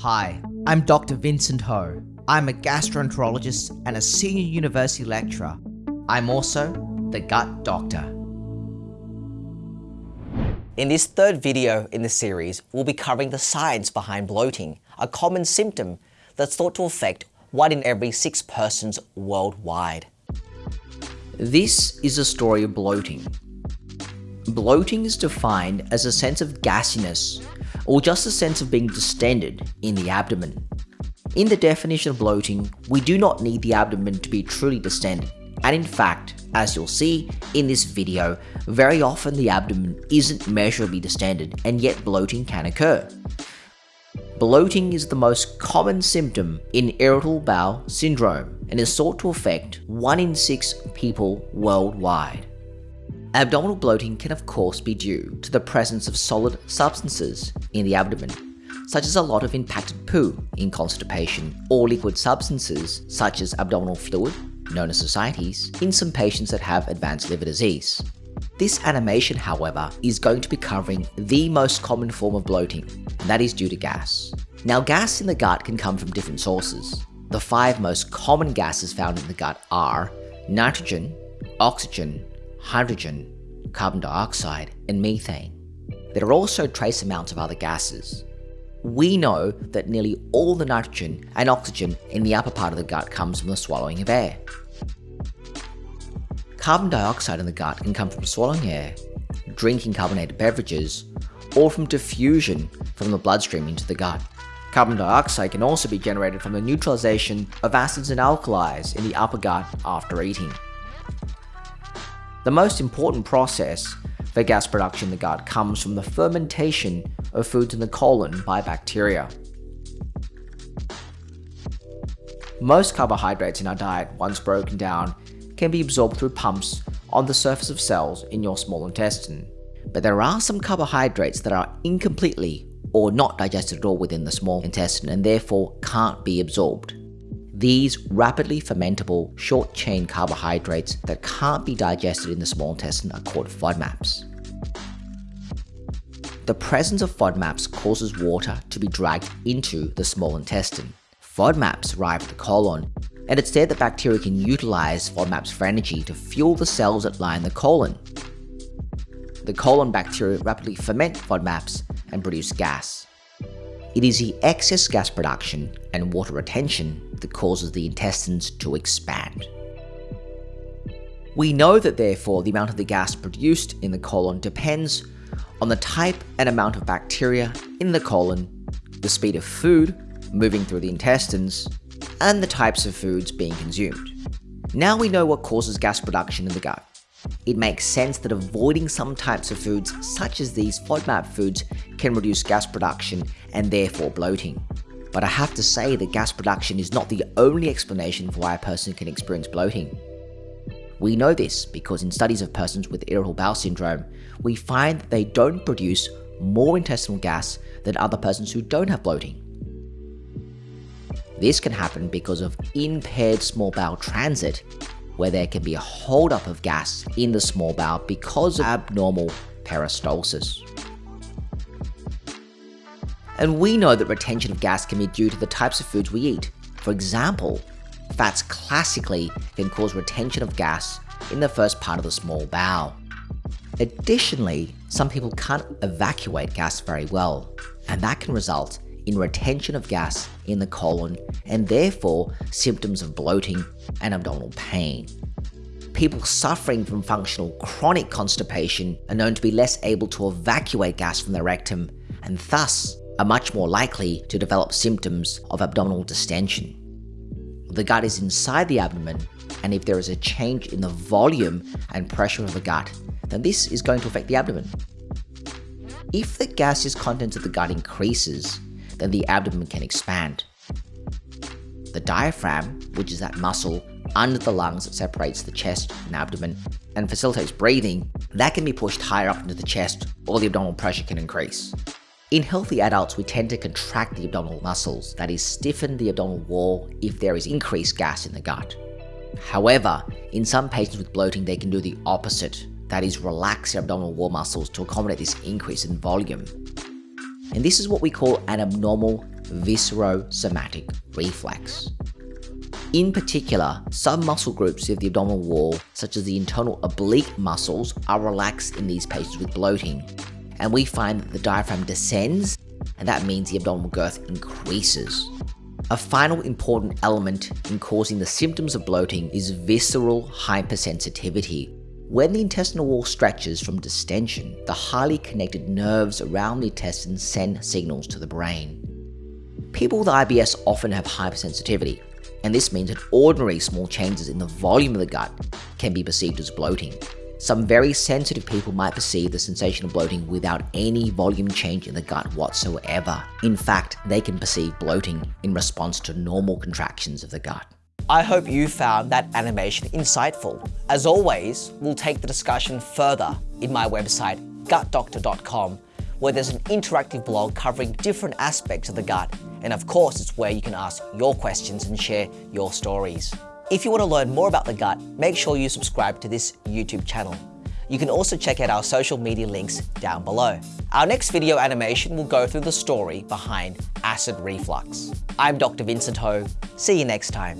Hi, I'm Dr. Vincent Ho. I'm a gastroenterologist and a senior university lecturer. I'm also the gut doctor. In this third video in the series, we'll be covering the science behind bloating, a common symptom that's thought to affect one in every six persons worldwide. This is a story of bloating. Bloating is defined as a sense of gassiness or just a sense of being distended in the abdomen. In the definition of bloating, we do not need the abdomen to be truly distended, and in fact, as you'll see in this video, very often the abdomen isn't measurably distended and yet bloating can occur. Bloating is the most common symptom in irritable bowel syndrome and is thought to affect 1 in 6 people worldwide. Abdominal bloating can of course be due to the presence of solid substances in the abdomen, such as a lot of impacted poo in constipation, or liquid substances such as abdominal fluid, known as ascites, in some patients that have advanced liver disease. This animation, however, is going to be covering the most common form of bloating, and that is due to gas. Now gas in the gut can come from different sources. The five most common gases found in the gut are nitrogen, oxygen, hydrogen, carbon dioxide, and methane. There are also trace amounts of other gases. We know that nearly all the nitrogen and oxygen in the upper part of the gut comes from the swallowing of air. Carbon dioxide in the gut can come from swallowing air, drinking carbonated beverages, or from diffusion from the bloodstream into the gut. Carbon dioxide can also be generated from the neutralization of acids and alkalis in the upper gut after eating. The most important process for gas production in the gut comes from the fermentation of foods in the colon by bacteria. Most carbohydrates in our diet, once broken down, can be absorbed through pumps on the surface of cells in your small intestine. But there are some carbohydrates that are incompletely or not digested at all within the small intestine and therefore can't be absorbed. These rapidly fermentable, short-chain carbohydrates that can't be digested in the small intestine are called FODMAPs. The presence of FODMAPs causes water to be dragged into the small intestine. FODMAPs arrive at the colon, and it's there that bacteria can utilize FODMAPs for energy to fuel the cells that line the colon. The colon bacteria rapidly ferment FODMAPs and produce gas. It is the excess gas production and water retention that causes the intestines to expand. We know that therefore the amount of the gas produced in the colon depends on the type and amount of bacteria in the colon, the speed of food moving through the intestines, and the types of foods being consumed. Now we know what causes gas production in the gut. It makes sense that avoiding some types of foods, such as these FODMAP foods, can reduce gas production and therefore bloating. But I have to say that gas production is not the only explanation for why a person can experience bloating. We know this because in studies of persons with irritable bowel syndrome, we find that they don't produce more intestinal gas than other persons who don't have bloating. This can happen because of impaired small bowel transit where there can be a holdup of gas in the small bowel because of abnormal peristalsis. And we know that retention of gas can be due to the types of foods we eat. For example, fats classically can cause retention of gas in the first part of the small bowel. Additionally, some people can't evacuate gas very well, and that can result in retention of gas in the colon and therefore symptoms of bloating and abdominal pain. People suffering from functional chronic constipation are known to be less able to evacuate gas from their rectum and thus are much more likely to develop symptoms of abdominal distension. The gut is inside the abdomen and if there is a change in the volume and pressure of the gut, then this is going to affect the abdomen. If the gaseous content of the gut increases, then the abdomen can expand. The diaphragm, which is that muscle under the lungs that separates the chest and abdomen and facilitates breathing, that can be pushed higher up into the chest or the abdominal pressure can increase. In healthy adults, we tend to contract the abdominal muscles, that is stiffen the abdominal wall if there is increased gas in the gut. However, in some patients with bloating, they can do the opposite, that is relax their abdominal wall muscles to accommodate this increase in volume. And this is what we call an abnormal viscerosomatic reflex. In particular, some muscle groups of the abdominal wall, such as the internal oblique muscles, are relaxed in these patients with bloating, and we find that the diaphragm descends, and that means the abdominal girth increases. A final important element in causing the symptoms of bloating is visceral hypersensitivity. When the intestinal wall stretches from distension, the highly connected nerves around the intestines send signals to the brain. People with IBS often have hypersensitivity, and this means that ordinary small changes in the volume of the gut can be perceived as bloating. Some very sensitive people might perceive the sensation of bloating without any volume change in the gut whatsoever. In fact, they can perceive bloating in response to normal contractions of the gut. I hope you found that animation insightful. As always, we'll take the discussion further in my website, gutdoctor.com, where there's an interactive blog covering different aspects of the gut and of course, it's where you can ask your questions and share your stories. If you want to learn more about the gut, make sure you subscribe to this YouTube channel. You can also check out our social media links down below. Our next video animation will go through the story behind acid reflux. I'm Dr. Vincent Ho. See you next time.